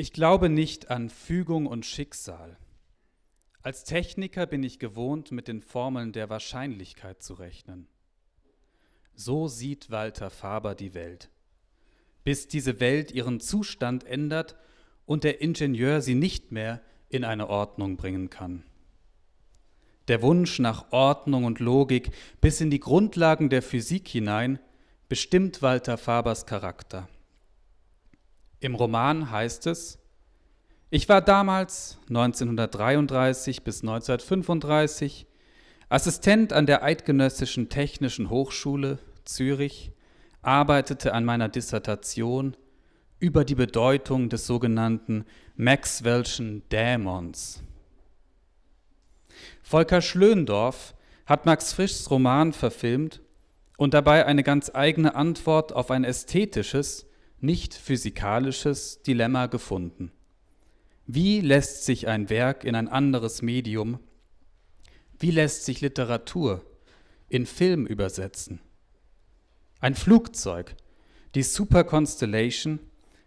Ich glaube nicht an Fügung und Schicksal. Als Techniker bin ich gewohnt, mit den Formeln der Wahrscheinlichkeit zu rechnen. So sieht Walter Faber die Welt. Bis diese Welt ihren Zustand ändert und der Ingenieur sie nicht mehr in eine Ordnung bringen kann. Der Wunsch nach Ordnung und Logik bis in die Grundlagen der Physik hinein bestimmt Walter Fabers Charakter. Im Roman heißt es, ich war damals 1933 bis 1935 Assistent an der Eidgenössischen Technischen Hochschule Zürich, arbeitete an meiner Dissertation über die Bedeutung des sogenannten Maxwell'schen Dämons. Volker Schlöndorff hat Max Frischs Roman verfilmt und dabei eine ganz eigene Antwort auf ein ästhetisches, nicht physikalisches Dilemma gefunden. Wie lässt sich ein Werk in ein anderes Medium, wie lässt sich Literatur in Film übersetzen? Ein Flugzeug, die Super Constellation,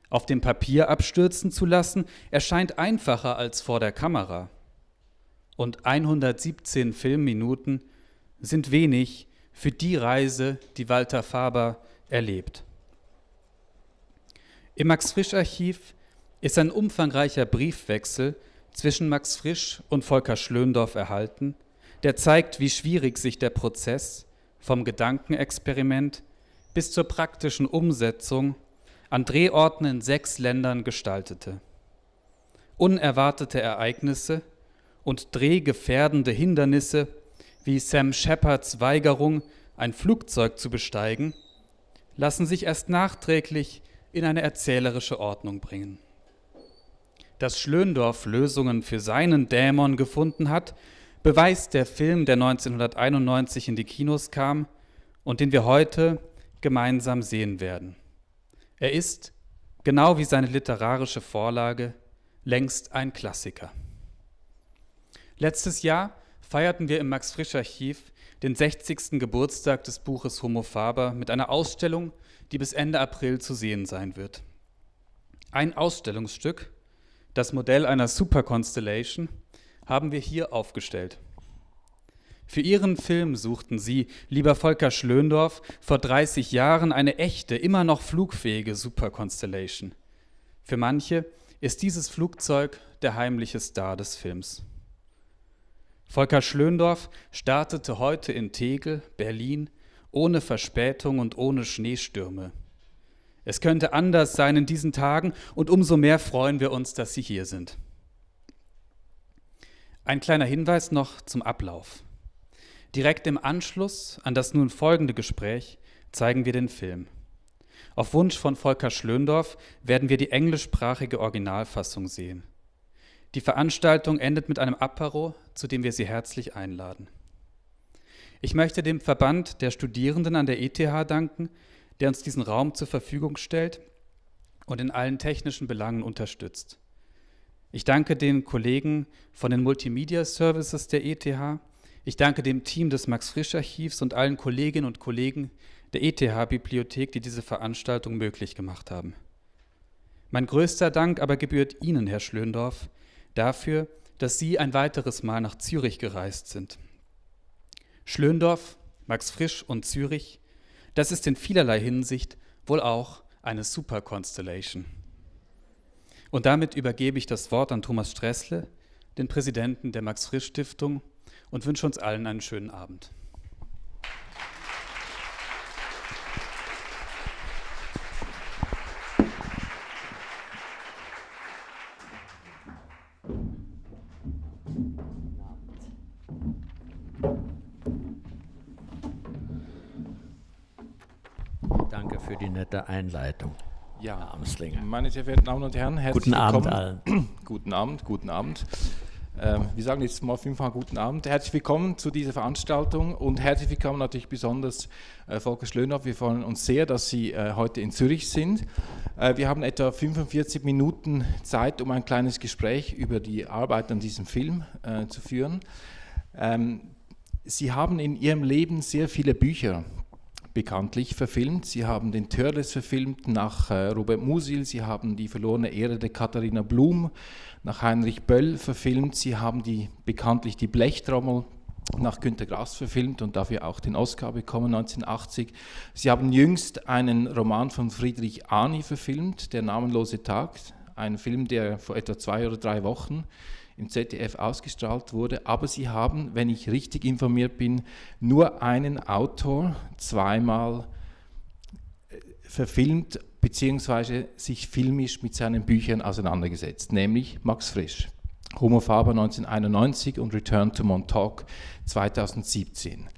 auf dem Papier abstürzen zu lassen, erscheint einfacher als vor der Kamera. Und 117 Filmminuten sind wenig für die Reise, die Walter Faber erlebt. Im Max Frisch Archiv ist ein umfangreicher Briefwechsel zwischen Max Frisch und Volker Schlöndorff erhalten, der zeigt, wie schwierig sich der Prozess vom Gedankenexperiment bis zur praktischen Umsetzung an Drehorten in sechs Ländern gestaltete. Unerwartete Ereignisse und drehgefährdende Hindernisse wie Sam Shepards Weigerung, ein Flugzeug zu besteigen, lassen sich erst nachträglich in eine erzählerische Ordnung bringen. Dass Schlöndorff Lösungen für seinen Dämon gefunden hat, beweist der Film, der 1991 in die Kinos kam und den wir heute gemeinsam sehen werden. Er ist, genau wie seine literarische Vorlage, längst ein Klassiker. Letztes Jahr feierten wir im Max Frisch Archiv den 60. Geburtstag des Buches Homo Faber mit einer Ausstellung, die bis Ende April zu sehen sein wird. Ein Ausstellungsstück, das Modell einer Super Constellation, haben wir hier aufgestellt. Für ihren Film suchten sie, lieber Volker Schlöndorff, vor 30 Jahren eine echte, immer noch flugfähige Super Constellation. Für manche ist dieses Flugzeug der heimliche Star des Films. Volker Schlöndorff startete heute in Tegel, Berlin, ohne Verspätung und ohne Schneestürme. Es könnte anders sein in diesen Tagen und umso mehr freuen wir uns, dass Sie hier sind. Ein kleiner Hinweis noch zum Ablauf. Direkt im Anschluss an das nun folgende Gespräch zeigen wir den Film. Auf Wunsch von Volker Schlöndorff werden wir die englischsprachige Originalfassung sehen. Die Veranstaltung endet mit einem Apero, zu dem wir Sie herzlich einladen. Ich möchte dem Verband der Studierenden an der ETH danken, der uns diesen Raum zur Verfügung stellt und in allen technischen Belangen unterstützt. Ich danke den Kollegen von den Multimedia Services der ETH. Ich danke dem Team des Max Frisch Archivs und allen Kolleginnen und Kollegen der ETH Bibliothek, die diese Veranstaltung möglich gemacht haben. Mein größter Dank aber gebührt Ihnen, Herr Schlöndorff, dafür, dass Sie ein weiteres Mal nach Zürich gereist sind. Schlöndorff, Max Frisch und Zürich, das ist in vielerlei Hinsicht wohl auch eine Super Constellation. Und damit übergebe ich das Wort an Thomas Stressle, den Präsidenten der Max-Frisch-Stiftung, und wünsche uns allen einen schönen Abend. Einleitung. Ja, Amslinger. Meine sehr verehrten Damen und Herren, herzlich guten willkommen. Abend allen. guten Abend, guten Abend. Ähm, wir sagen jetzt mal fünfmal guten Abend. Herzlich willkommen zu dieser Veranstaltung und herzlich willkommen natürlich besonders äh, Volker Schlöner. Wir freuen uns sehr, dass Sie äh, heute in Zürich sind. Äh, wir haben etwa 45 Minuten Zeit, um ein kleines Gespräch über die Arbeit an diesem Film äh, zu führen. Ähm, Sie haben in Ihrem Leben sehr viele Bücher bekanntlich verfilmt. Sie haben den Törles verfilmt nach äh, Robert Musil, Sie haben die verlorene Ehre der Katharina Blum nach Heinrich Böll verfilmt, Sie haben die, bekanntlich die Blechtrommel nach Günter Grass verfilmt und dafür auch den Oscar bekommen 1980. Sie haben jüngst einen Roman von Friedrich Ani verfilmt, Der namenlose Tag, ein Film, der vor etwa zwei oder drei Wochen im ZDF ausgestrahlt wurde. Aber sie haben, wenn ich richtig informiert bin, nur einen Autor zweimal äh, verfilmt bzw. sich filmisch mit seinen Büchern auseinandergesetzt, nämlich Max Frisch. Homo Faber 1991 und Return to Montauk 2017.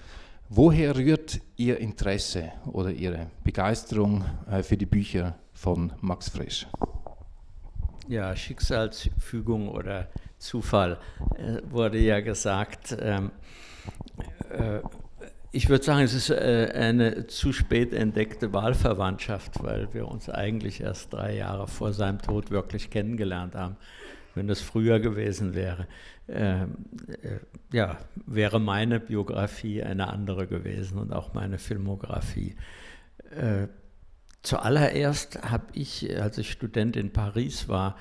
Woher rührt Ihr Interesse oder Ihre Begeisterung äh, für die Bücher von Max Frisch? Ja, Schicksalsfügung oder Zufall äh, wurde ja gesagt. Ähm, äh, ich würde sagen, es ist äh, eine zu spät entdeckte Wahlverwandtschaft, weil wir uns eigentlich erst drei Jahre vor seinem Tod wirklich kennengelernt haben. Wenn das früher gewesen wäre, ähm, äh, ja, wäre meine Biografie eine andere gewesen und auch meine Filmografie. Zuallererst habe ich, als ich Student in Paris war,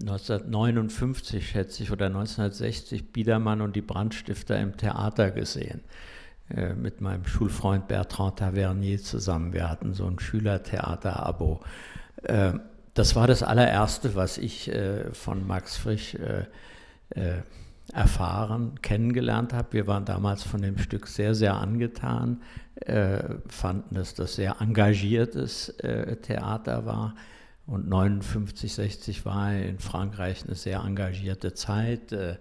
1959 schätze ich oder 1960 Biedermann und die Brandstifter im Theater gesehen äh, mit meinem Schulfreund Bertrand Tavernier zusammen. Wir hatten so ein Schülertheater-Abo. Äh, das war das allererste, was ich äh, von Max Frisch äh, erfahren, kennengelernt habe. Wir waren damals von dem Stück sehr, sehr angetan, fanden, dass das sehr engagiertes Theater war und 59, 60 war in Frankreich eine sehr engagierte Zeit. Äh,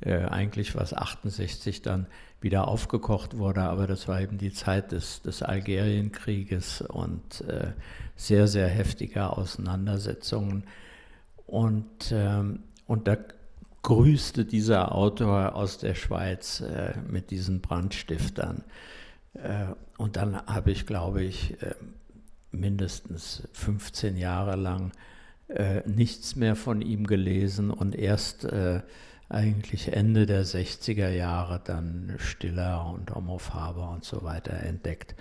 äh, eigentlich was 68 dann wieder aufgekocht wurde, aber das war eben die Zeit des, des Algerienkrieges und äh, sehr, sehr heftiger Auseinandersetzungen. Und, ähm, und da grüßte dieser Autor aus der Schweiz mit diesen Brandstiftern. Und dann habe ich, glaube ich, äh, mindestens 15 Jahre lang äh, nichts mehr von ihm gelesen und erst äh, eigentlich Ende der 60er Jahre dann Stiller und Homo Faber und so weiter entdeckt.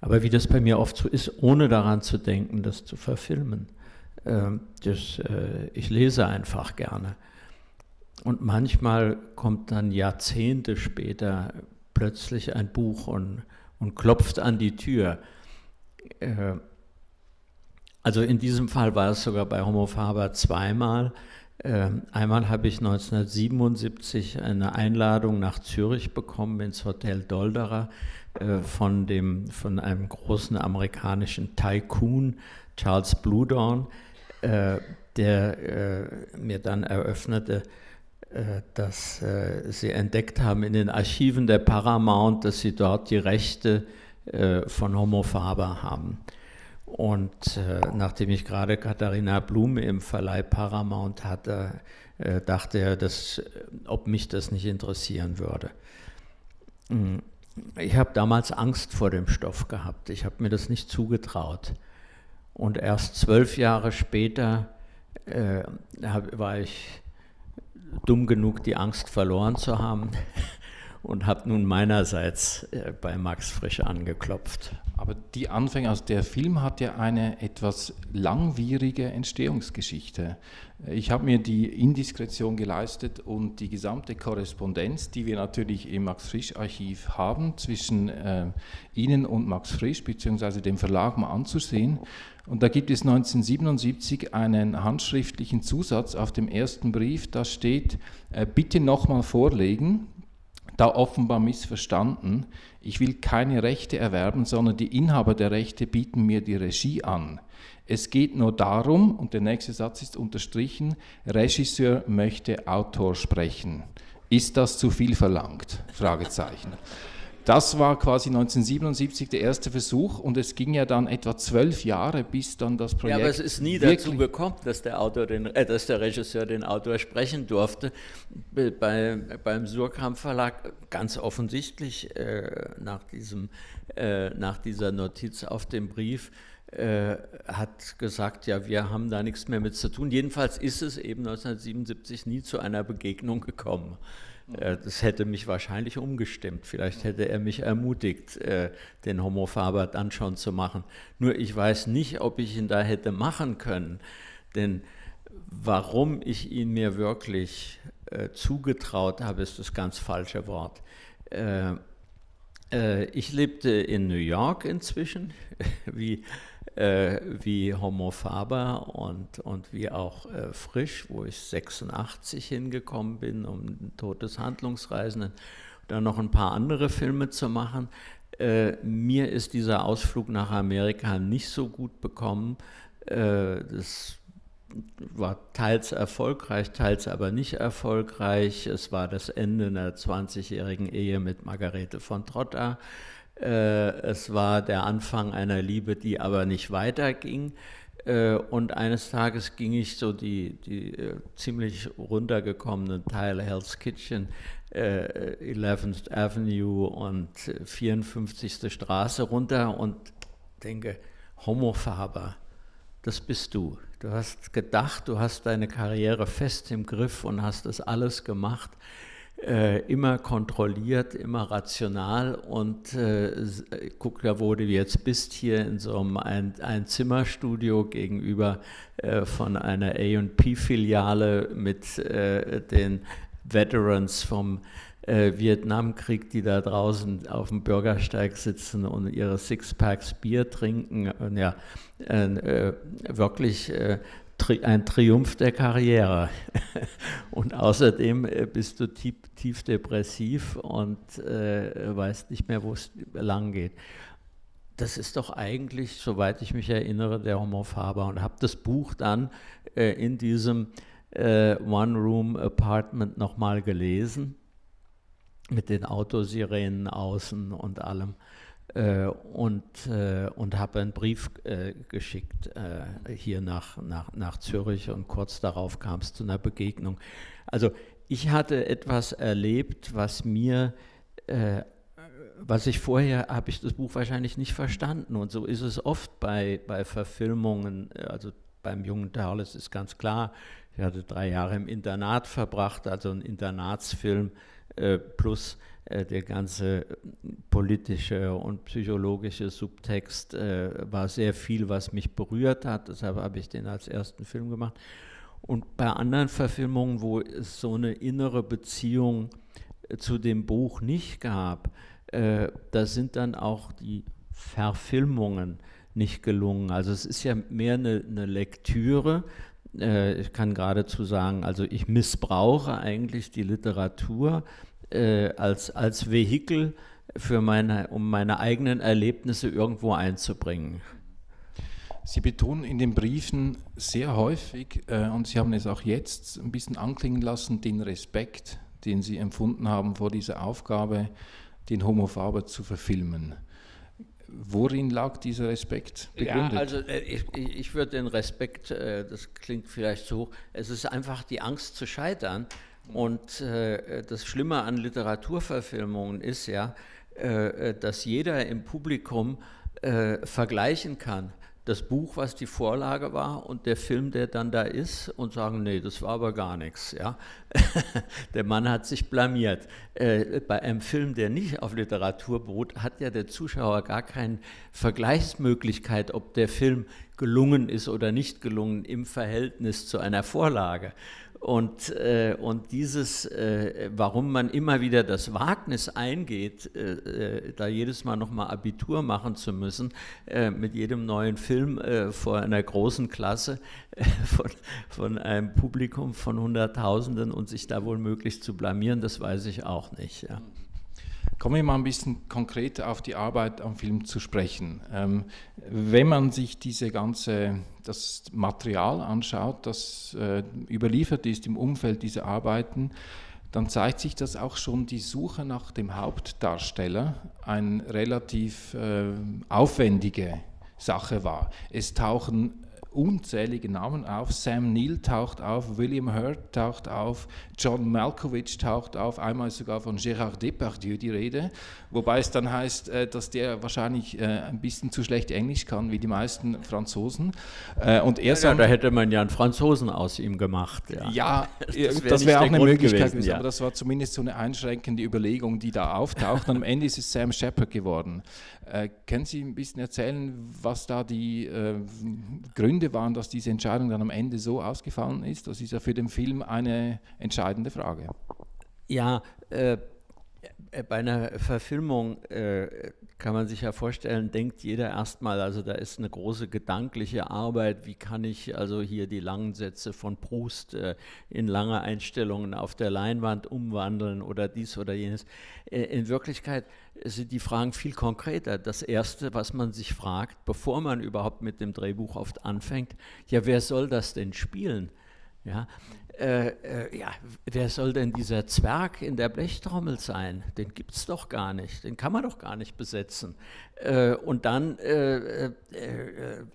Aber wie das bei mir oft so ist, ohne daran zu denken, das zu verfilmen. Äh, das, äh, ich lese einfach gerne. Und manchmal kommt dann Jahrzehnte später plötzlich ein Buch und, und klopft an die Tür. Äh, also in diesem Fall war es sogar bei Homo Faber zweimal. Ähm, einmal habe ich 1977 eine Einladung nach Zürich bekommen ins Hotel Dolderer äh, von, dem, von einem großen amerikanischen Tycoon, Charles Bluedorn, äh, der äh, mir dann eröffnete, dass sie entdeckt haben in den Archiven der Paramount, dass sie dort die Rechte von Homo Faber haben. Und äh, nachdem ich gerade Katharina Blum im Verleih Paramount hatte, äh, dachte er, dass, ob mich das nicht interessieren würde. Hm. Ich habe damals Angst vor dem Stoff gehabt. Ich habe mir das nicht zugetraut. Und erst zwölf Jahre später äh, hab, war ich dumm genug, die Angst verloren zu haben und habe nun meinerseits äh, bei Max Frisch angeklopft. Aber die Anfänge, also der Film hat ja eine etwas langwierige Entstehungsgeschichte. Ich habe mir die Indiskretion geleistet und die gesamte Korrespondenz, die wir natürlich im Max Frisch Archiv haben, zwischen äh, Ihnen und Max Frisch bzw. dem Verlag mal anzusehen. Und da gibt es 1977 einen handschriftlichen Zusatz auf dem ersten Brief, da steht, äh, bitte nochmal vorlegen, da offenbar missverstanden. Ich will keine Rechte erwerben, sondern die Inhaber der Rechte bieten mir die Regie an. Es geht nur darum, und der nächste Satz ist unterstrichen, Regisseur möchte Autor sprechen. Ist das zu viel verlangt? Fragezeichen. Das war quasi 1977 der erste Versuch und es ging ja dann etwa zwölf Jahre, bis dann das Projekt. Ja, aber es ist nie dazu gekommen, dass der, Autor den, äh, dass der Regisseur den Autor sprechen durfte. Bei, beim Surkamp Verlag ganz offensichtlich äh, nach, diesem, äh, nach dieser Notiz auf dem Brief äh, hat gesagt, ja, wir haben da nichts mehr mit zu tun. Jedenfalls ist es eben 1977 nie zu einer Begegnung gekommen. Äh, das hätte mich wahrscheinlich umgestimmt. Vielleicht hätte er mich ermutigt, äh, den Homo Faber dann schon zu machen. Nur ich weiß nicht, ob ich ihn da hätte machen können. Denn warum ich ihn mir wirklich äh, zugetraut habe, ist das ganz falsche Wort. ich lebte in New York inzwischen, wie äh, wie Homo Faber und, und wie auch äh, Frisch, wo ich 86 hingekommen bin, um Tod des Handlungsreisenden, dann noch ein paar andere Filme zu machen. Äh, mir ist dieser Ausflug nach Amerika nicht so gut bekommen. Äh, das war teils erfolgreich, teils aber nicht erfolgreich. Es war das Ende einer 20-jährigen Ehe mit Margarete von Trotta. Äh, es war der Anfang einer Liebe, die aber nicht weiterging. Äh, und eines Tages ging ich so die, die äh, ziemlich runtergekommenen Teile Hell's Kitchen, 11th Avenue und 54. Straße runter und denke, Homo Faber, das bist du. Du hast gedacht, du hast deine Karriere fest im Griff und hast das alles gemacht äh, immer kontrolliert, immer rational und äh, guck da, wo du jetzt bist, hier in so einem ein, ein gegenüber äh, von einer A&P-Filiale mit äh, den Veterans vom äh, Vietnamkrieg, die da draußen auf dem Bürgersteig sitzen und ihre Sixpacks Bier trinken. Und ja, äh, wirklich ein Triumph der Karriere. Und außerdem äh, bist du tief, tief depressiv und äh, weißt nicht mehr, wo es lang geht. Das ist doch eigentlich, soweit ich mich erinnere, der Homo Faber und habe das Buch dann äh, in diesem äh, One-Room-Apartment nochmal gelesen mit den Autosirenen außen und allem. Äh, und, äh, und habe einen Brief äh, geschickt hier nach, nach, nach Zürich und kurz darauf kam es zu einer Begegnung. Also ich hatte etwas erlebt, was mir was ich vorher, habe ich das Buch wahrscheinlich nicht verstanden. Und so ist es oft bei, bei Verfilmungen, also beim jungen Tarles ist ganz klar, ich hatte drei Jahre im Internat verbracht, also ein Internatsfilm plus der ganze politische und psychologische Subtext äh, war sehr viel, was mich berührt hat. Deshalb habe ich den als ersten Film gemacht. Und bei anderen Verfilmungen, wo es so eine innere Beziehung zu dem Buch nicht gab, da sind dann auch die Verfilmungen nicht gelungen. Also es ist ja mehr eine, eine Lektüre, ich kann geradezu sagen, also ich missbrauche eigentlich die Literatur äh, als, als Vehikel für meine, um meine eigenen Erlebnisse irgendwo einzubringen. Sie betonen in den Briefen sehr häufig, äh, und Sie haben es auch jetzt ein bisschen anklingen lassen, den Respekt, den Sie empfunden haben vor dieser Aufgabe, den Homo Faber zu verfilmen. Worin lag dieser Respekt begründet? Ja, also äh, ich, ich würde den Respekt, äh, das klingt vielleicht so, es ist einfach die Angst zu scheitern und äh, das Schlimme an Literaturverfilmungen ist ja, äh, dass jeder im Publikum äh, vergleichen kann, das Buch, was die Vorlage war und der Film, der dann da ist und sagen, nee, das war aber gar nichts. Ja? der Mann hat sich blamiert. Äh, bei einem Film, der nicht auf Literatur beruht, hat ja der Zuschauer gar keine Vergleichsmöglichkeit, ob der Film gelungen ist oder nicht gelungen im Verhältnis zu einer Vorlage. Und, äh, und dieses, äh, warum man immer wieder das Wagnis eingeht, äh, äh da jedes Mal nochmal Abitur machen zu müssen, äh, mit jedem neuen Film äh, vor einer großen Klasse von, von einem Publikum von Hunderttausenden und sich da wohl möglich zu blamieren, das weiß ich auch nicht. Ja. Kommen wir mal ein bisschen konkret auf die Arbeit am Film zu sprechen. Ähm, wenn man sich diese ganze, das Material anschaut, das äh, überliefert ist im Umfeld dieser Arbeiten, dann zeigt sich, dass auch schon die Suche nach dem Hauptdarsteller eine relativ äh, aufwendige Sache war. Es tauchen unzählige Namen auf. Sam Neill taucht auf, William Hurt taucht auf, John Malkovich taucht auf, einmal sogar von Gérard Depardieu die Rede, wobei es dann heißt, äh, dass der wahrscheinlich äh, ein bisschen zu schlecht Englisch kann, wie die meisten Franzosen. Äh, und er ja, da hätte man ja einen Franzosen aus ihm gemacht. Ja, ja das, wäre auch eine Grund Möglichkeit gewesen, ja. aber das war zumindest so eine einschränkende Überlegung, die da auftaucht. und am Ende ist es Sam Shepard geworden. Äh, können Sie ein bisschen erzählen, was da die äh, Gründe waren, dass diese Entscheidung dann am Ende so ausgefallen ist? Das ist ja für den Film eine entscheidende Frage. Ja, äh, bei einer Verfilmung äh, kann man sich ja vorstellen, denkt jeder erstmal, also da ist eine große gedankliche Arbeit, wie kann ich also hier die langen Sätze von Proust äh, in lange Einstellungen auf der Leinwand umwandeln oder dies oder jenes. Äh, in Wirklichkeit sind die Fragen viel konkreter. Das Erste, was man sich fragt, bevor man überhaupt mit dem Drehbuch oft anfängt, ja, wer soll das denn spielen? Ja, äh, äh, ja, wer soll denn dieser Zwerg in der Blechtrommel sein? Den gibt es doch gar nicht, den kann man doch gar nicht besetzen. Äh, und dann äh, äh,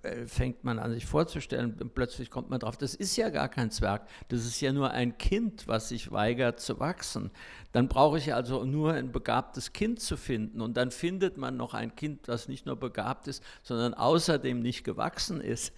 äh, fängt man an, sich vorzustellen, und plötzlich kommt man drauf, das ist ja gar kein Zwerg, das ist ja nur ein Kind, was sich weigert zu wachsen. Dann brauche ich also nur ein begabtes Kind zu finden und dann findet man noch ein Kind, das nicht nur begabt ist, sondern außerdem nicht gewachsen ist.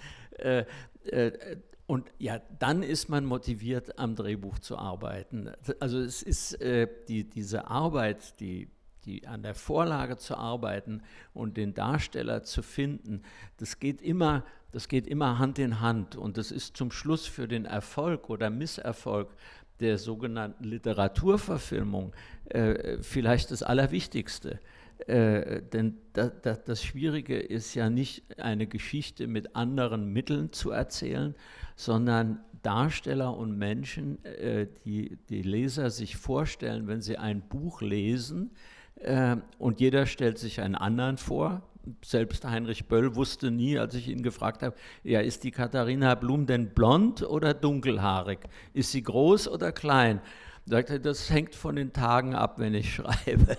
Und ja, dann ist man motiviert, am Drehbuch zu arbeiten. Also es ist äh, die, diese Arbeit, die, die an der Vorlage zu arbeiten und den Darsteller zu finden, das geht immer, das geht immer Hand in Hand. Und das ist zum Schluss für den Erfolg oder Misserfolg der sogenannten Literaturverfilmung äh, vielleicht das Allerwichtigste. Äh, denn da, da, das Schwierige ist ja nicht eine Geschichte mit anderen Mitteln zu erzählen, sondern Darsteller und Menschen, äh, die die Leser sich vorstellen, wenn sie ein Buch lesen äh, und jeder stellt sich einen anderen vor. Selbst Heinrich Böll wusste nie, als ich ihn gefragt habe, ja, ist die Katharina Blum denn blond oder dunkelhaarig? Ist sie groß oder klein? Sagt er, das hängt von den Tagen ab, wenn ich schreibe.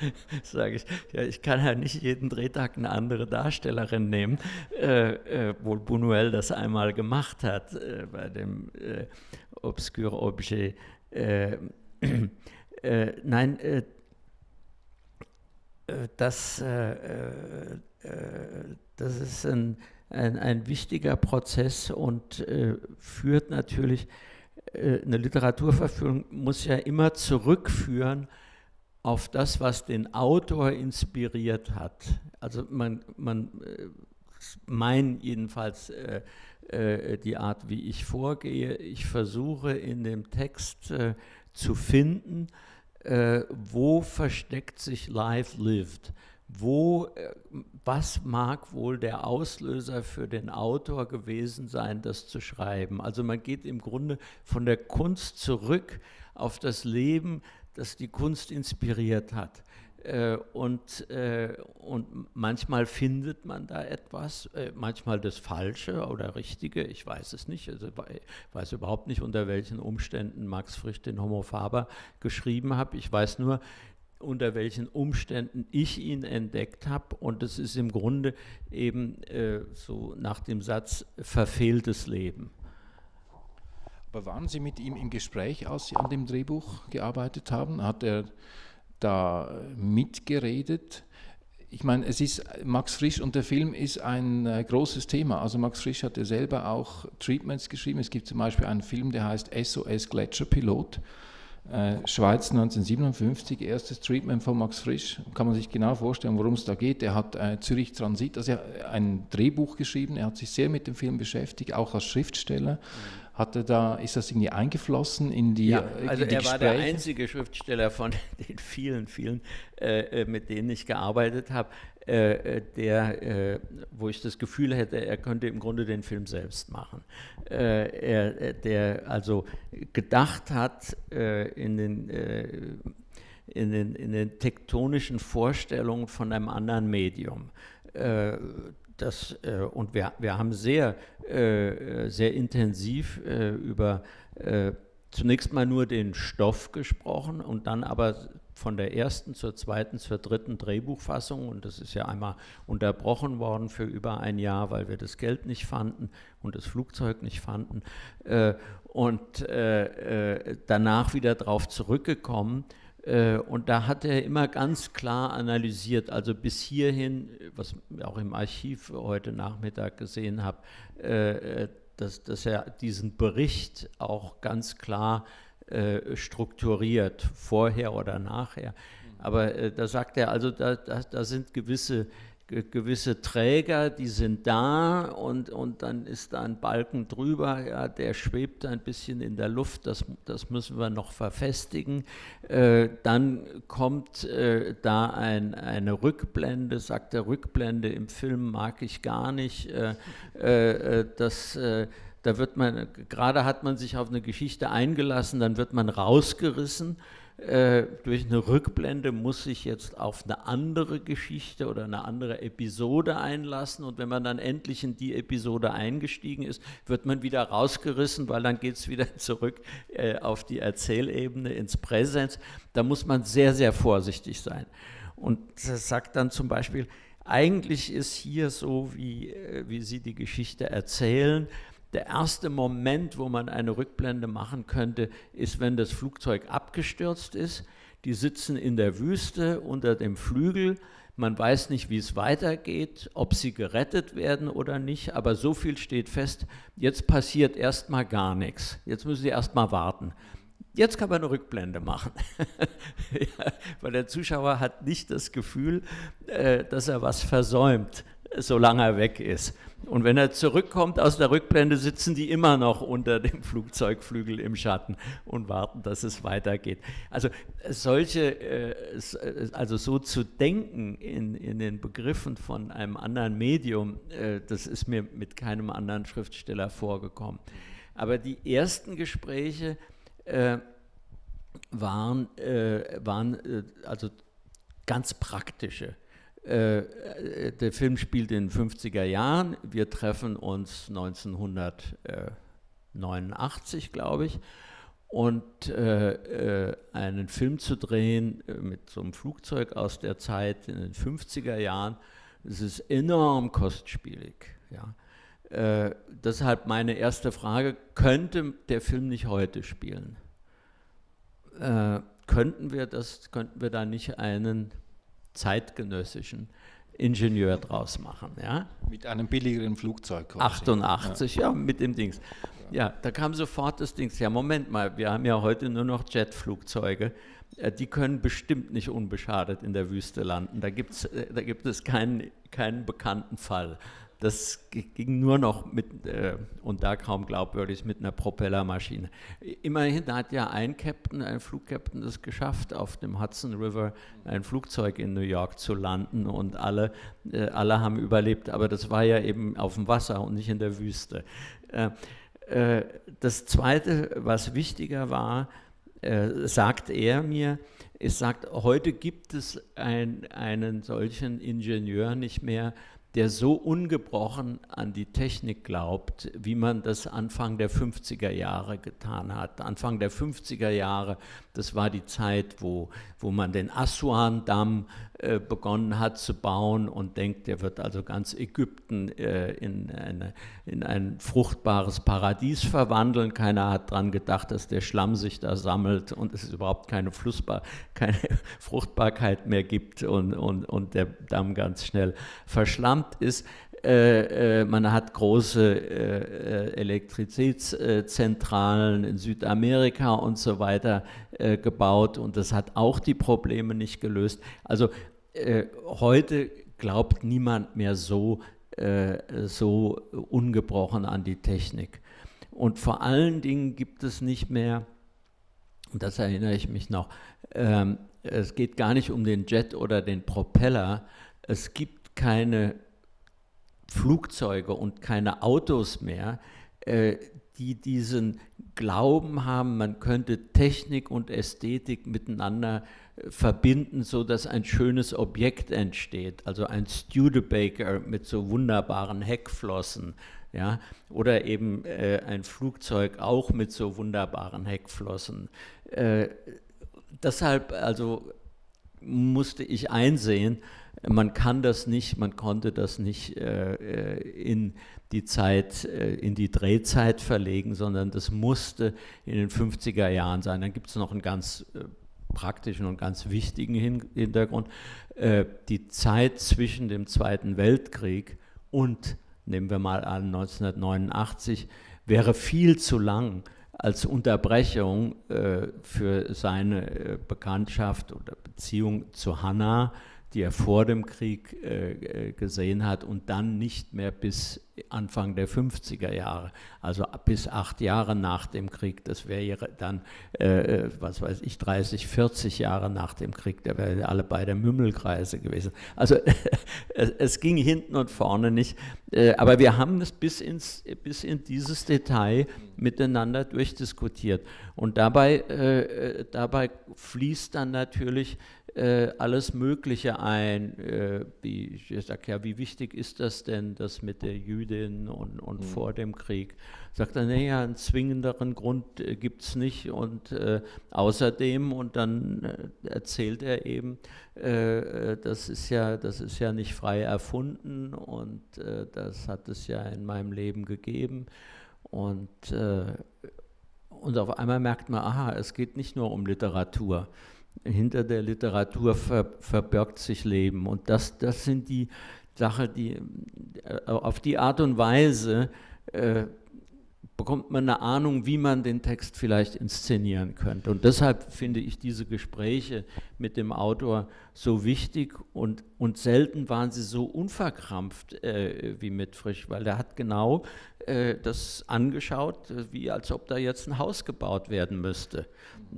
sage ich, ja, ich kann ja nicht jeden Drehtag eine andere Darstellerin nehmen, äh, äh, wohl Buñuel das einmal gemacht hat äh, bei dem äh, Obscur Objet. Äh, äh, nein, das, das ist ein, ein, ein, wichtiger Prozess und führt natürlich, eine Literaturverführung muss ja immer zurückführen auf das, was den Autor inspiriert hat. Also man, man äh, mein jedenfalls äh, äh, die Art, wie ich vorgehe. Ich versuche in dem Text äh, zu finden, äh, wo versteckt sich Life Lived. Wo, äh, was mag wohl der Auslöser für den Autor gewesen sein, das zu schreiben? Also man geht im Grunde von der Kunst zurück auf das Leben das die Kunst inspiriert hat. Äh, und, äh, und manchmal findet man da etwas, äh, manchmal das Falsche oder Richtige, ich weiß es nicht. Also ich weiß überhaupt nicht, unter welchen Umständen Max Frisch den Homo Faber geschrieben hat. Ich weiß nur, unter welchen Umständen ich ihn entdeckt habe. Und es ist im Grunde eben so nach dem Satz verfehltes Leben. Aber waren Sie mit ihm im Gespräch, als Sie an dem Drehbuch gearbeitet haben? Hat er da mitgeredet? Ich meine, es ist Max Frisch und der Film ist ein äh, großes Thema. Also Max Frisch hat ja selber auch Treatments geschrieben. Es gibt zum Beispiel einen Film, der heißt SOS Gletscherpilot. Äh, Schweiz 1957, erstes Treatment von Max Frisch. Kann man sich genau vorstellen, worum es da geht. Er hat äh, Zürich Transit, also ein Drehbuch geschrieben. Er hat sich sehr mit dem Film beschäftigt, auch als Schriftsteller. Mhm hatte da, ist das irgendwie eingeflossen in die, ja, äh, also die er Gespräche? war der einzige Schriftsteller von den vielen, vielen, äh, äh mit denen ich gearbeitet habe, äh, äh, der, äh, wo ich das Gefühl hätte, er könnte im Grunde den Film selbst machen. er, der also gedacht hat in den in den, in den tektonischen Vorstellungen von einem anderen Medium. Das, äh, und wir, wir haben sehr, äh, sehr intensiv äh, über äh, zunächst mal nur den Stoff gesprochen und dann aber von der ersten zur zweiten zur dritten Drehbuchfassung und das ist ja einmal unterbrochen worden für über ein Jahr, weil wir das Geld nicht fanden und das Flugzeug nicht fanden äh, und äh, danach wieder darauf zurückgekommen. Äh, und da hat er immer ganz klar analysiert, also bis hierhin, was ich auch im Archiv heute Nachmittag gesehen habe, äh, dass, dass er diesen Bericht auch ganz klar äh, strukturiert, vorher oder nachher. Aber da sagt er, also da, da, da sind gewisse, gewisse Träger, die sind da und, und dann ist da ein Balken drüber, ja, der schwebt ein bisschen in der Luft, das, das müssen wir noch verfestigen. Äh, dann kommt äh, da ein, eine Rückblende, sagt der Rückblende im Film mag ich gar nicht. Äh, äh das da wird man, gerade hat man sich auf eine Geschichte eingelassen, dann wird man rausgerissen. Äh, durch eine Rückblende muss sich jetzt auf eine andere Geschichte oder eine andere Episode einlassen und wenn man dann endlich in die Episode eingestiegen ist, wird man wieder rausgerissen, weil dann geht es wieder zurück äh, auf die Erzählebene, ins Präsens. Da muss man sehr, sehr vorsichtig sein. Und das sagt dann zum Beispiel, eigentlich ist hier so, wie, äh, wie Sie die Geschichte erzählen, der erste Moment, wo man eine Rückblende machen könnte, ist, wenn das Flugzeug abgestürzt ist. Die sitzen in der Wüste unter dem Flügel. Man weiß nicht, wie es weitergeht, ob sie gerettet werden oder nicht, aber so viel steht fest, jetzt passiert erstmal gar nichts. Jetzt müssen sie erstmal warten. Jetzt kann man eine Rückblende machen, ja, weil der Zuschauer hat nicht das Gefühl, äh, dass er was versäumt, solange er weg ist. Und wenn er zurückkommt aus der Rückblende, sitzen die immer noch unter dem Flugzeugflügel im Schatten und warten, dass es weitergeht. Also solche, äh, also so zu denken in, in den Begriffen von einem anderen Medium, äh, das ist mir mit keinem anderen Schriftsteller vorgekommen. Aber die ersten Gespräche äh, waren, waren also ganz praktische. Äh, der Film spielt in den 50er Jahren. Wir treffen uns 1989, glaube ich. Und äh, äh, einen Film zu drehen äh, mit so einem Flugzeug aus der Zeit in den 50er Jahren, das ist enorm kostspielig. Ja. Äh, deshalb meine erste Frage, könnte der Film nicht heute spielen? Äh, könnten, wir das, könnten wir da nicht einen zeitgenössischen Ingenieur draus machen. Ja? Mit einem billigeren Flugzeug. Quasi. 88, ja. ja. mit dem Dings. Ja, da kam sofort das Dings. Ja, Moment mal, wir haben ja heute nur noch Jetflugzeuge. Äh, die können bestimmt nicht unbeschadet in der Wüste landen. Da, gibt's, äh, da gibt es keinen, keinen bekannten Fall. Das ging nur noch mit, äh, und da kaum glaubwürdig, mit einer Propellermaschine. Immerhin hat ja ein Captain, ein Flugcaptain, es geschafft, auf dem Hudson River ein Flugzeug in New York zu landen und alle, äh, alle haben überlebt, aber das war ja eben auf dem Wasser und nicht in der Wüste. Äh, äh das Zweite, was wichtiger war, äh, sagt er mir, es sagt, heute gibt es ein, einen solchen Ingenieur nicht mehr, der so ungebrochen an die Technik glaubt, wie man das Anfang der 50er Jahre getan hat. Anfang der 50er Jahre, das war die Zeit, wo, wo man den Assuan-Damm begonnen hat zu bauen und denkt, der wird also ganz Ägypten äh, in, eine, in ein fruchtbares Paradies verwandeln. Keiner hat daran gedacht, dass der Schlamm sich da sammelt und es überhaupt keine, Flussbar keine Fruchtbarkeit mehr gibt und, und, und der Damm ganz schnell verschlammt ist, äh, äh, man hat große äh, Elektrizitätszentralen in Südamerika und so weiter äh, gebaut und das hat auch die Probleme nicht gelöst. Also äh, heute glaubt niemand mehr so, äh, so ungebrochen an die Technik. Und vor allen Dingen gibt es nicht mehr, das erinnere ich mich noch, ähm, es geht gar nicht um den Jet oder den Propeller, es gibt keine Flugzeuge und keine Autos mehr, äh, die diesen Glauben haben, man könnte Technik und Ästhetik miteinander äh, verbinden, so dass ein schönes Objekt entsteht. Also ein Studebaker mit so wunderbaren Heckflossen, ja, oder eben äh, ein Flugzeug auch mit so wunderbaren Heckflossen. Äh, deshalb, also musste ich einsehen, man kann das nicht, man konnte das nicht äh, in die Zeit, äh, in die Drehzeit verlegen, sondern das musste in den 50er Jahren sein. Dann gibt es noch einen ganz äh, praktischen und ganz wichtigen Hintergrund. Äh, die Zeit zwischen dem Zweiten Weltkrieg und, nehmen wir mal an, 1989, wäre viel zu lang als Unterbrechung für seine Bekanntschaft oder Beziehung zu Hannah die er vor dem Krieg äh, gesehen hat und dann nicht mehr bis Anfang der 50er Jahre, also bis acht Jahre nach dem Krieg. Das wäre dann, äh, was weiß ich, 30, 40 Jahre nach dem Krieg. Da wären alle bei der Mümmelkreise gewesen. Also es, es, ging hinten und vorne nicht. Äh, aber wir haben es bis, ins, bis in dieses Detail miteinander durchdiskutiert. Und dabei, äh, dabei fließt dann natürlich äh, alles Mögliche ein. Äh, wie, ich sage ja, wie wichtig ist das denn, das mit der Jüdin und, und mhm. vor dem Krieg? Sagt er, naja, einen zwingenderen Grund äh, gibt es nicht. Und äh, außerdem, und dann äh, erzählt er eben, äh, das, ist ja, das ist ja nicht frei erfunden und das hat es ja in meinem Leben gegeben. Und und auf einmal merkt man, aha, es geht nicht nur um Literatur, hinter der Literatur ver, verbirgt sich Leben. Und das, das sind die Sachen, die äh, auf die Art und Weise äh, bekommt man eine Ahnung, wie man den Text vielleicht inszenieren könnte. Und deshalb finde ich diese Gespräche mit dem Autor so wichtig und, und selten waren sie so unverkrampft äh, wie mit Frisch, weil er hat genau äh, das angeschaut, wie als ob da jetzt ein Haus gebaut werden müsste.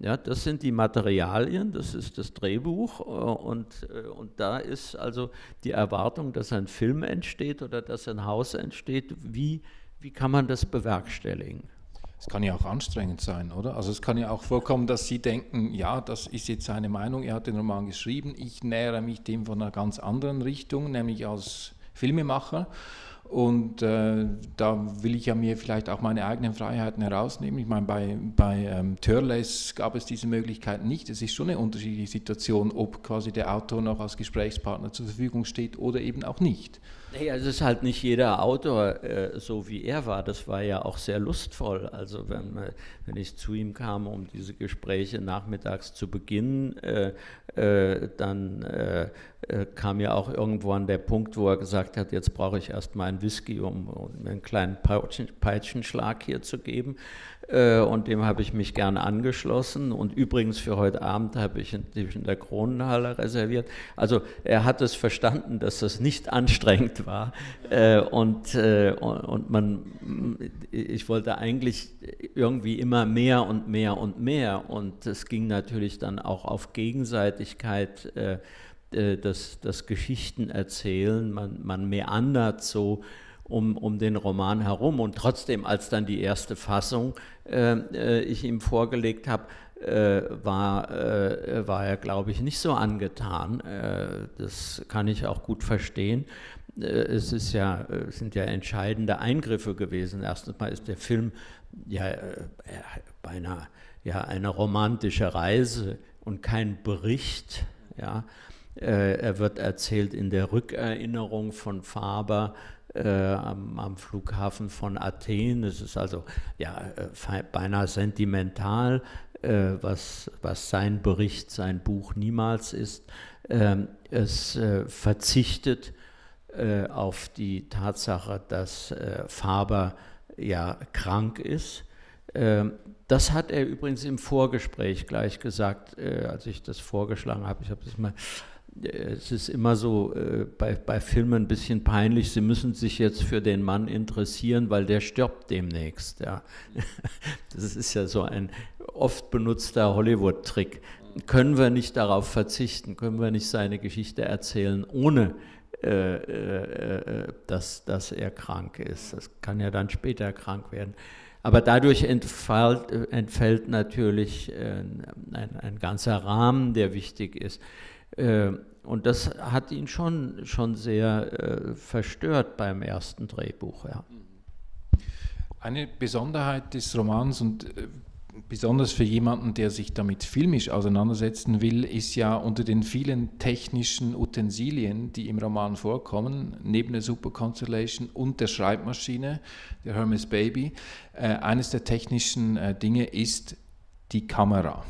Ja, das sind die Materialien, das ist das Drehbuch äh, und, äh, und da ist also die Erwartung, dass ein Film entsteht oder dass ein Haus entsteht, wie wie kann man das bewerkstelligen? Es kann ja auch anstrengend sein, oder? Also es kann ja auch vorkommen, dass Sie denken, ja, das ist jetzt seine Meinung, er hat den Roman geschrieben, ich nähere mich dem von einer ganz anderen Richtung, nämlich als Filmemacher. Und äh, da will ich ja mir vielleicht auch meine eigenen Freiheiten herausnehmen. Ich meine, bei, bei ähm, Törles gab es diese Möglichkeit nicht. Es ist schon eine unterschiedliche Situation, ob quasi der Autor noch als Gesprächspartner zur Verfügung steht oder eben auch nicht. Naja, es ist halt nicht jeder Autor äh, so wie er war. Das war ja auch sehr lustvoll. Also wenn, wenn ich zu ihm kam, um diese Gespräche nachmittags zu beginnen, äh, äh, dann äh, äh, kam ja auch irgendwann der Punkt, wo er gesagt hat, jetzt brauche ich erst mal einen Whisky, um, mir einen kleinen Peitschen, Peitschenschlag hier zu geben. Äh, und dem habe ich mich gerne angeschlossen. Und übrigens für heute Abend habe ich in der Kronenhalle reserviert. Also er hat es verstanden, dass das nicht anstrengend war. Äh, und, äh, und man, ich wollte eigentlich irgendwie immer mehr und mehr und mehr. Und es ging natürlich dann auch auf Gegenseitigkeit das, das Geschichten erzählen, man, man meandert so um, um den Roman herum. Und trotzdem, als dann die erste Fassung äh, äh ich ihm vorgelegt habe, äh, war, äh, war er, glaube ich, nicht so angetan. Äh, das kann ich auch gut verstehen. Äh, es ist ja, sind ja entscheidende Eingriffe gewesen. Erstens mal ist der Film ja beinahe ja, eine romantische Reise und kein Bericht. Ja. Er wird erzählt in der Rückerinnerung von Faber äh, am, am, Flughafen von Athen. Es ist also ja, äh, beinahe sentimental, äh, was, was sein Bericht, sein Buch niemals ist. Ähm, es äh, verzichtet äh, auf die Tatsache, dass äh, Faber ja krank ist. Ähm, das hat er übrigens im Vorgespräch gleich gesagt, als ich das vorgeschlagen habe. Ich habe das mal es ist immer so äh, bei, bei Filmen ein bisschen peinlich, sie müssen sich jetzt für den Mann interessieren, weil der stirbt demnächst. Ja. Das ist ja so ein oft benutzter Hollywood-Trick. Können wir nicht darauf verzichten, können wir nicht seine Geschichte erzählen, ohne äh, äh, äh dass, dass er krank ist. Das kann ja dann später krank werden. Aber dadurch entfällt, entfällt natürlich äh, ein, ein ganzer Rahmen, der wichtig ist. Äh, und das hat ihn schon, schon sehr äh, verstört beim ersten Drehbuch. Ja. Eine Besonderheit des Romans, und äh, besonders für jemanden, der sich damit filmisch auseinandersetzen will, ist ja unter den vielen technischen Utensilien, die im Roman vorkommen, neben der Super Constellation und der Schreibmaschine, der Hermes Baby, äh, eines der technischen äh, Dinge ist die Kamera,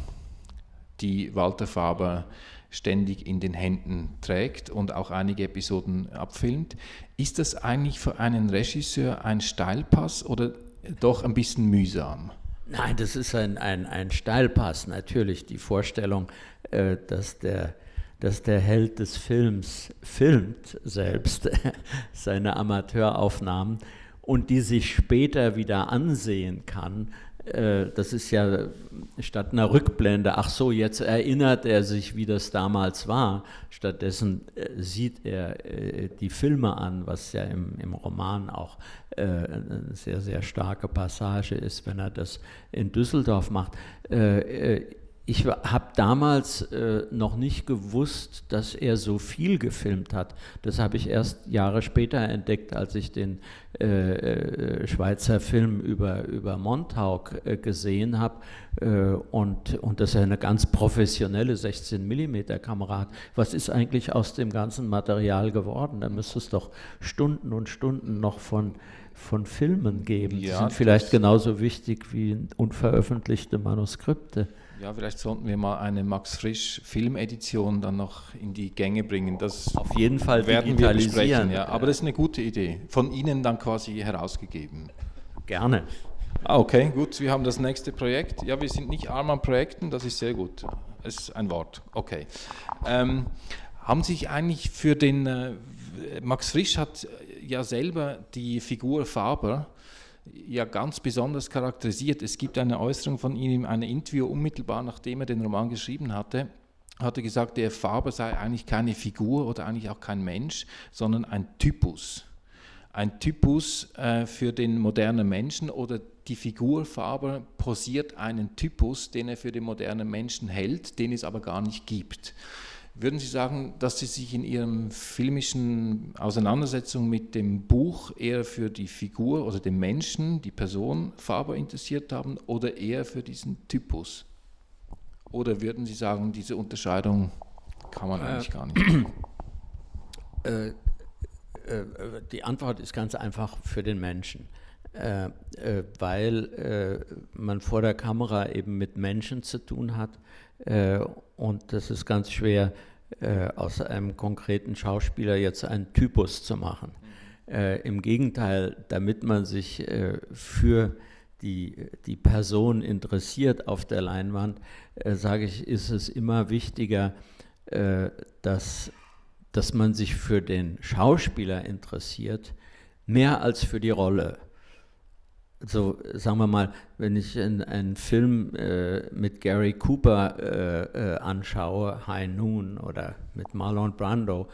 die Walter Faber ständig in den Händen trägt und auch einige Episoden abfilmt. Ist das eigentlich für einen Regisseur ein Steilpass oder doch ein bisschen mühsam? Nein, das ist ein, ein, ein Steilpass. Natürlich die Vorstellung, äh, dass, der, dass der Held des Films filmt selbst seine Amateuraufnahmen und die sich später wieder ansehen kann, äh, das ist ja statt einer Rückblende, ach so, jetzt erinnert er sich, wie das damals war. Stattdessen äh, sieht er äh, die Filme an, was ja im, im Roman auch eine sehr, sehr starke Passage ist, wenn er das in Düsseldorf macht ich habe damals äh, noch nicht gewusst, dass er so viel gefilmt hat. Das habe ich erst Jahre später entdeckt, als ich den äh, äh Schweizer Film über, über Montauk äh, gesehen habe äh, und, und dass er eine ganz professionelle 16 mm Kamera hat. Was ist eigentlich aus dem ganzen Material geworden? Da müsste es doch Stunden und Stunden noch von von Filmen geben. Ja, Die sind vielleicht genauso wichtig wie unveröffentlichte Manuskripte. Ja, vielleicht sollten wir mal eine Max Frisch Filmedition dann noch in die Gänge bringen. Das auf jeden Fall werden wir besprechen. Ja. Aber das ist eine gute Idee. Von Ihnen dann quasi herausgegeben. Gerne. Ah, okay, gut. Wir haben das nächste Projekt. Ja, wir sind nicht arm an Projekten, das ist sehr gut. Das ist ein Wort. Okay. Ähm, haben sich eigentlich für den, äh, Max Frisch hat ja selber die Figur Faber ja ganz besonders charakterisiert. Es gibt eine Äußerung von ihm in einem Interview unmittelbar nachdem er den Roman geschrieben hatte, hat er gesagt, der Faber sei eigentlich keine Figur oder eigentlich auch kein Mensch, sondern ein Typus. Ein Typus äh, für den modernen Menschen oder die Figur Faber posiert einen Typus, den er für den modernen Menschen hält, den es aber gar nicht gibt. Würden Sie sagen, dass Sie sich in Ihrem filmischen Auseinandersetzung mit dem Buch eher für die Figur oder den Menschen, die Person Faber interessiert haben oder eher für diesen Typus? Oder würden Sie sagen, diese Unterscheidung kann man äh, eigentlich gar nicht? Äh, äh, die Antwort ist ganz einfach für den Menschen. Äh, äh, weil äh, man vor der Kamera eben mit Menschen zu tun hat äh, und das ist ganz schwer, äh, aus einem konkreten Schauspieler jetzt einen Typus zu machen. Äh, Im Gegenteil, damit man sich äh, für die, die Person interessiert auf der Leinwand, äh, sage ich, ist es immer wichtiger, äh, dass, dass man sich für den Schauspieler interessiert, mehr als für die Rolle so sagen wir mal, wenn ich einen Film äh, mit Gary Cooper äh, äh, anschaue, High Noon oder mit Marlon Brando,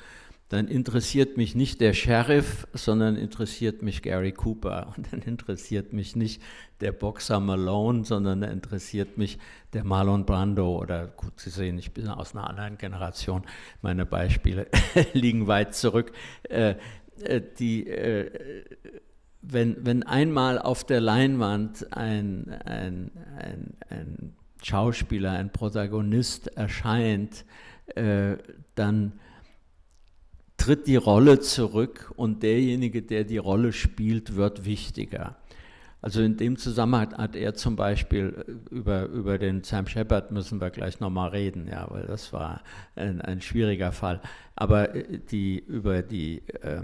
dann interessiert mich nicht der Sheriff, sondern interessiert mich Gary Cooper. Und dann interessiert mich nicht der Boxer Malone, sondern interessiert mich der Marlon Brando. Oder gut, Sie sehen, ich bin aus einer anderen Generation. Meine Beispiele liegen weit zurück. Äh, äh die äh, wenn, wenn einmal auf der Leinwand ein, ein, ein, ein Schauspieler, ein Protagonist erscheint, äh, dann tritt die Rolle zurück und derjenige, der die Rolle spielt, wird wichtiger. Also in dem Zusammenhang hat er zum Beispiel äh, über, über den Sam Shepard müssen wir gleich nochmal reden, ja, weil das war ein, ein schwieriger Fall. Aber äh, die, über die äh,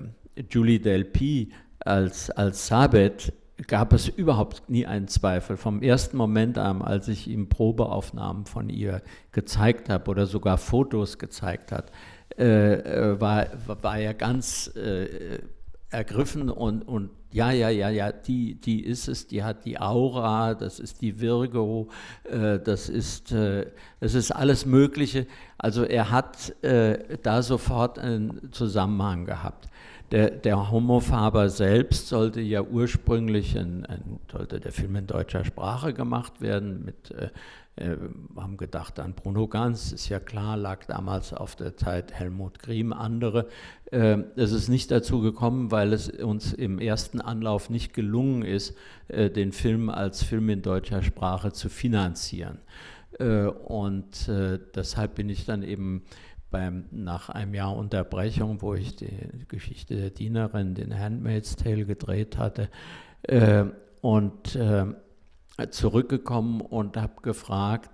Julie Delpy als, als Sabet gab es überhaupt nie einen Zweifel. Vom ersten Moment an, als ich ihm Probeaufnahmen von ihr gezeigt habe oder sogar Fotos gezeigt hat, äh, äh, war, war er ganz äh, ergriffen und, und ja, ja, ja, ja, die, die ist es, die hat die Aura, das ist die Virgo, äh, das, ist, äh, das ist alles Mögliche. Also er hat äh, da sofort einen Zusammenhang gehabt. Der, der Homofaber selbst sollte ja ursprünglich ein, ein sollte der Film in deutscher Sprache gemacht werden. Mit, äh, äh, haben gedacht an Bruno Ganz, ist ja klar, lag damals auf der Zeit Helmut Griem, andere. Äh, es ist nicht dazu gekommen, weil es uns im ersten Anlauf nicht gelungen ist, äh, den Film als Film in deutscher Sprache zu finanzieren. Äh, und äh, deshalb bin ich dann eben beim, nach einem Jahr Unterbrechung, wo ich die Geschichte der Dienerin, den Handmaid's Tale gedreht hatte, äh, und äh, zurückgekommen und habe gefragt,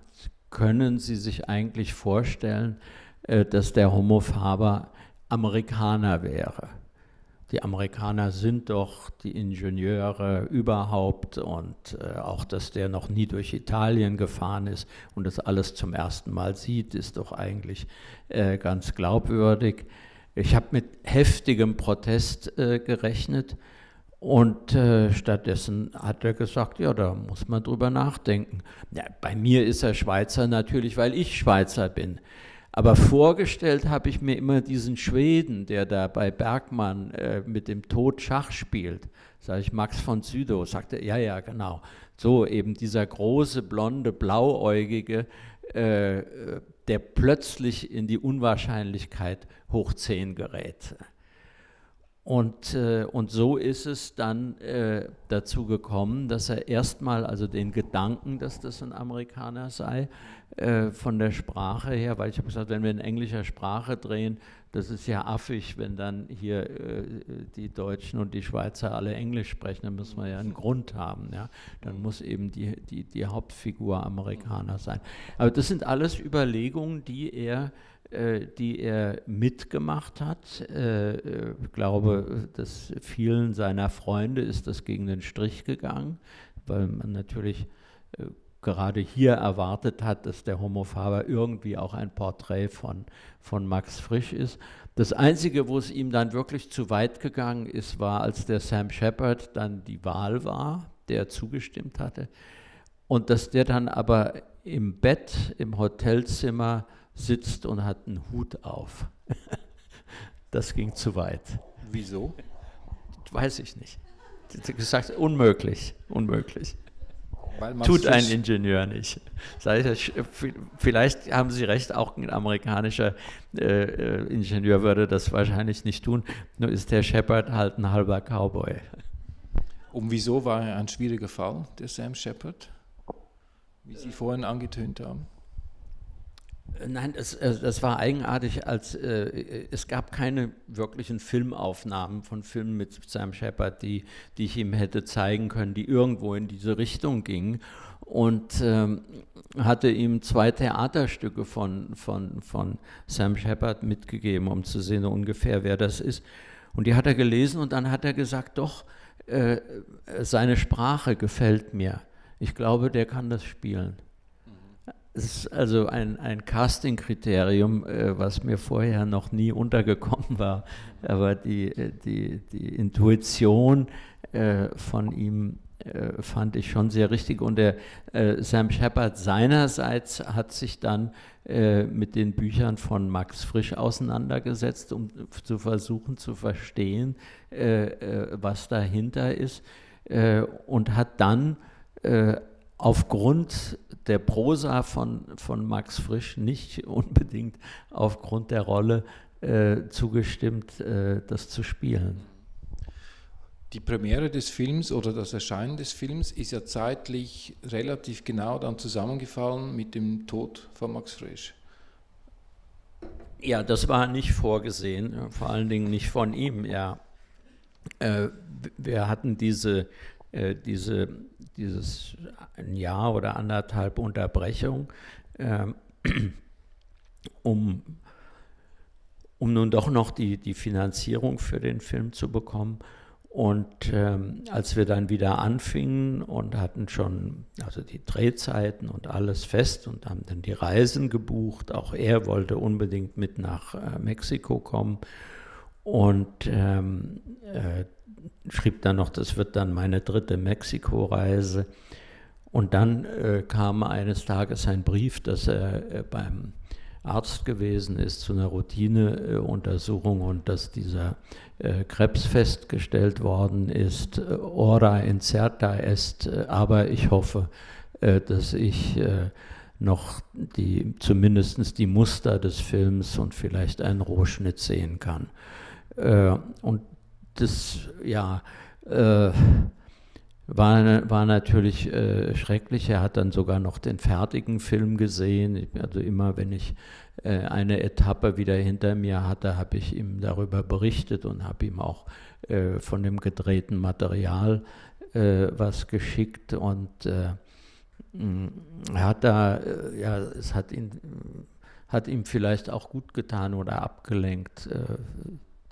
können Sie sich eigentlich vorstellen, äh, dass der Homo Faber Amerikaner wäre? Die Amerikaner sind doch die Ingenieure überhaupt und äh, auch, dass der noch nie durch Italien gefahren ist und das alles zum ersten Mal sieht, ist doch eigentlich äh, ganz glaubwürdig. Ich habe mit heftigem Protest äh, gerechnet und äh, stattdessen hat er gesagt, ja, da muss man drüber nachdenken. Ja, bei mir ist er Schweizer natürlich, weil ich Schweizer bin. Aber vorgestellt habe ich mir immer diesen Schweden, der da bei Bergmann äh, mit dem Tod Schach spielt. Sage ich, Max von Sydow, sagte, ja, ja, genau. So eben dieser große, blonde, blauäugige, äh, der plötzlich in die Unwahrscheinlichkeit hoch 10 gerät. Und, äh, und so ist es dann äh, dazu gekommen, dass er erstmal also den Gedanken, dass das ein Amerikaner sei, äh, von der Sprache her, weil ich habe gesagt, wenn wir in englischer Sprache drehen, das ist ja affig, wenn dann hier äh, die Deutschen und die Schweizer alle Englisch sprechen, dann müssen wir ja einen Grund haben. Ja? Dann muss eben die, die, die Hauptfigur Amerikaner sein. Aber das sind alles Überlegungen, die er die er mitgemacht hat. Äh, ich glaube, dass vielen seiner Freunde ist das gegen den Strich gegangen, weil man natürlich äh, gerade hier erwartet hat, dass der Homo Faber irgendwie auch ein Porträt von, von Max Frisch ist. Das Einzige, wo es ihm dann wirklich zu weit gegangen ist, war, als der Sam Shepard dann die Wahl war, der zugestimmt hatte. Und dass der dann aber im Bett, im Hotelzimmer sitzt und hat einen Hut auf. Das ging zu weit. Wieso? Weiß ich nicht. Gesagt, unmöglich, unmöglich. Tut ein Ingenieur nicht. Vielleicht haben Sie recht, auch ein amerikanischer äh, äh, Ingenieur würde das wahrscheinlich nicht tun. Nur ist der Shepard halt ein halber Cowboy. Und wieso war er ein schwieriger Fall, der Sam Shepard? Wie Sie vorhin angetönt haben. Nein, es, das war eigenartig, als äh, es gab keine wirklichen Filmaufnahmen von Filmen mit Sam Shepard, die, die ich ihm hätte zeigen können, die irgendwo in diese Richtung gingen. Und ähm, hatte ihm zwei Theaterstücke von, von, von Sam Shepard mitgegeben, um zu sehen ungefähr, wer das ist. Und die hat er gelesen und dann hat er gesagt, doch, äh, seine Sprache gefällt mir. Ich glaube, der kann das spielen. Es ist also ein, ein Casting-Kriterium, äh, was mir vorher noch nie untergekommen war. Aber die, äh, die, die Intuition äh, von ihm äh, fand ich schon sehr richtig. Und der äh, Sam Shepard seinerseits hat sich dann äh, mit den Büchern von Max Frisch auseinandergesetzt, um zu versuchen zu verstehen, was dahinter ist. und hat dann aufgrund der Prosa von, von Max Frisch nicht unbedingt aufgrund der Rolle äh, zugestimmt, äh, das zu spielen. Die Premiere des Films oder das Erscheinen des Films ist ja zeitlich relativ genau dann zusammengefallen mit dem Tod von Max Frisch. Ja, das war nicht vorgesehen, vor allen Dingen nicht von ihm, ja. Äh, wir hatten diese, äh, diese dieses ein Jahr oder anderthalb Unterbrechung, ähm, um, um nun doch noch die, die Finanzierung für den Film zu bekommen. Und ähm, als wir dann wieder anfingen und hatten schon also die Drehzeiten und alles fest und haben dann die Reisen gebucht, auch er wollte unbedingt mit nach äh, Mexiko kommen. Und ähm, äh, schrieb dann noch, das wird dann meine dritte Mexiko-Reise. Und dann äh, kam eines Tages ein Brief, dass er äh, beim, Arzt gewesen ist zu einer Routineuntersuchung und dass dieser äh, Krebs festgestellt worden ist. Ora incerta est, aber ich hoffe, äh, dass ich äh, noch die, zumindest die Muster des Films und vielleicht einen Rohschnitt sehen kann. Äh, und das, ja, äh, war, war natürlich äh, schrecklich. Er hat dann sogar noch den fertigen Film gesehen. Also immer, wenn ich äh, eine Etappe wieder hinter mir hatte, habe ich ihm darüber berichtet und habe ihm auch äh, von dem gedrehten Material äh, was geschickt. Und äh, mm, hat da, äh, ja, es hat ihn, hat ihm vielleicht auch gut getan oder abgelenkt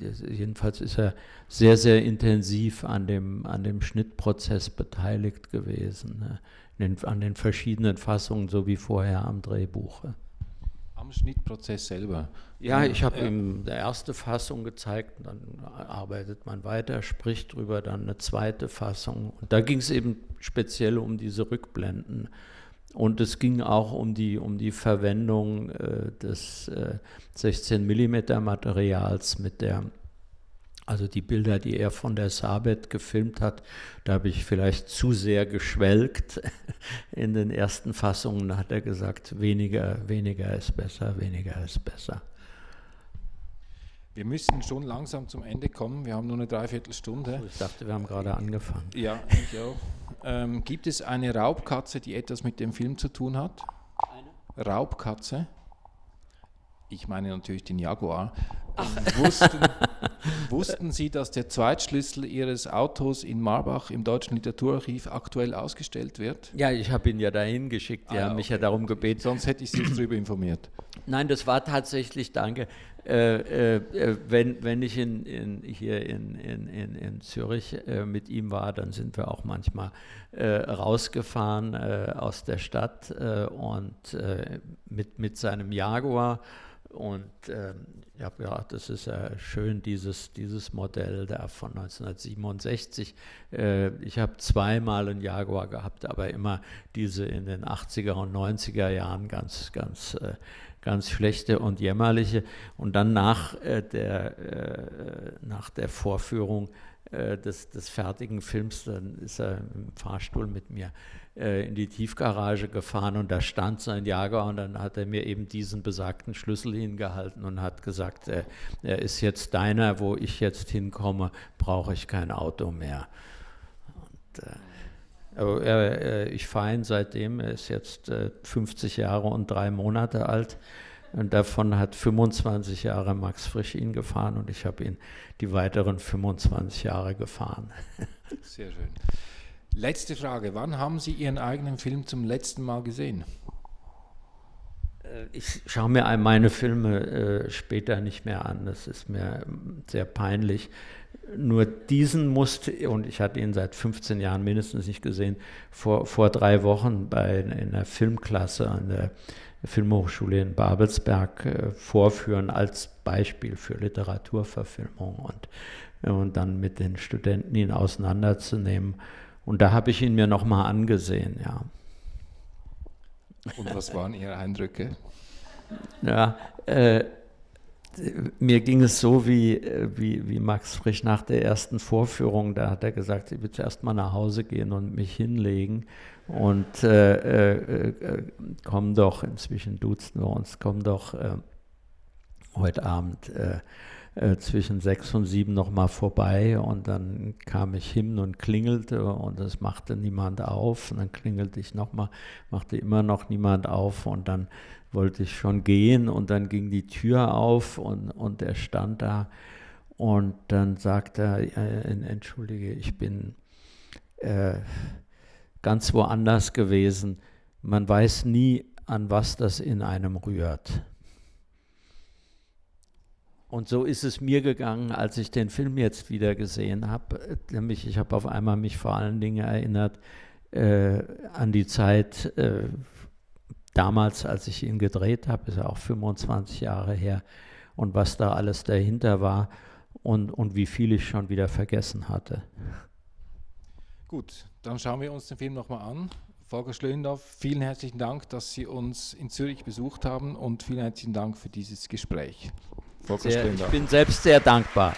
jedenfalls ist er sehr, sehr intensiv an dem, an dem Schnittprozess beteiligt gewesen, ne? den, an den verschiedenen Fassungen, so wie vorher am Drehbuch. Am Schnittprozess selber? Ja, ich habe ja. ihm die erste Fassung gezeigt, dann arbeitet man weiter, spricht drüber, dann eine zweite Fassung. Und da ging es eben speziell um diese Rückblenden. Und es ging auch um die, um die Verwendung äh, des äh, 16 mm Materials mit der, also die Bilder, die er von der Sabet gefilmt hat, da habe ich vielleicht zu sehr geschwelgt in den ersten Fassungen. Hat er gesagt, weniger, weniger ist besser, weniger ist besser. Wir müssen schon langsam zum Ende kommen. Wir haben nur eine Dreiviertelstunde. Ich dachte, wir haben gerade angefangen. Ja, ich auch. Ähm, gibt es eine Raubkatze, die etwas mit dem Film zu tun hat? Eine? Raubkatze? Ich meine natürlich den Jaguar. Ähm, wussten, wussten, Sie, dass der Zweitschlüssel Ihres Autos in Marbach im Deutschen Literaturarchiv aktuell ausgestellt wird? Ja, ich habe ihn ja dahin geschickt. Die ah, haben mich ja darum gebeten. Sonst hätte ich Sie darüber informiert. Nein, das war tatsächlich, danke, äh, äh, wenn, wenn ich in, in, hier in, in, in Zürich äh, mit ihm war, dann sind wir auch manchmal äh, rausgefahren äh, aus der Stadt äh, und mit, mit seinem Jaguar. Und ähm, ja, ja, das ist ja schön, dieses, dieses Modell da von 1967. ich habe zweimal einen Jaguar gehabt, aber immer diese in den 80er und 90er Jahren ganz, ganz ganz schlechte und jämmerliche. Und dann nach, äh, der, äh, nach der Vorführung äh, des, des fertigen Films, dann ist er im Fahrstuhl mit mir äh, in die Tiefgarage gefahren und da stand sein Jager und dann hat er mir eben diesen besagten Schlüssel hingehalten und hat gesagt, äh, er ist jetzt deiner, wo ich jetzt hinkomme, brauche ich kein Auto mehr. Und, äh, aber er, ich fahre ihn seitdem, er ist jetzt 50 äh, Jahre und drei Monate alt. Und davon hat 25 Jahre Max Frisch ihn gefahren und ich habe ihn die weiteren 25 Jahre gefahren. Sehr schön. Letzte Frage. Wann haben Sie Ihren eigenen Film zum letzten Mal gesehen? Äh, ich schaue mir meine Filme äh, später nicht mehr an. Das ist mir ähm, sehr peinlich. Nur diesen musste, und ich hatte ihn seit 15 Jahren mindestens nicht gesehen, vor, vor drei Wochen bei, in einer Filmklasse an der Filmhochschule in Babelsberg äh, vorführen als Beispiel für Literaturverfilmung und, äh, und dann mit den Studenten ihn auseinanderzunehmen. Und da habe ich ihn mir nochmal angesehen, ja. Und was waren Ihre Eindrücke? Ja, äh, mir ging es so wie, äh, wie, wie Max Frisch nach der ersten Vorführung. Da hat er gesagt, ich will zuerst mal nach Hause gehen und mich hinlegen. Und äh, äh, äh komm doch, inzwischen duzen wir uns, komm doch äh, heute Abend äh, zwischen sechs und sieben nochmal vorbei. Und dann kam ich hin und klingelte und es machte niemand auf. Und dann klingelte ich nochmal, machte immer noch niemand auf. Und dann wollte ich schon gehen und dann ging die Tür auf und, und er stand da und dann sagte er, entschuldige, ich bin äh, ganz woanders gewesen. Man weiß nie, an was das in einem rührt. Und so ist es mir gegangen, als ich den Film jetzt wieder gesehen habe. Nämlich, ich habe auf einmal mich vor allen Dingen erinnert äh, an die Zeit, äh, damals, als ich ihn gedreht habe, ist ja auch 25 Jahre her, und was da alles dahinter war und, und wie viel ich schon wieder vergessen hatte. Gut, dann schauen wir uns den Film nochmal an. Volker Schlöndorff, vielen herzlichen Dank, dass Sie uns in Zürich besucht haben und vielen herzlichen Dank für dieses Gespräch. Volker sehr, Ich bin selbst sehr dankbar.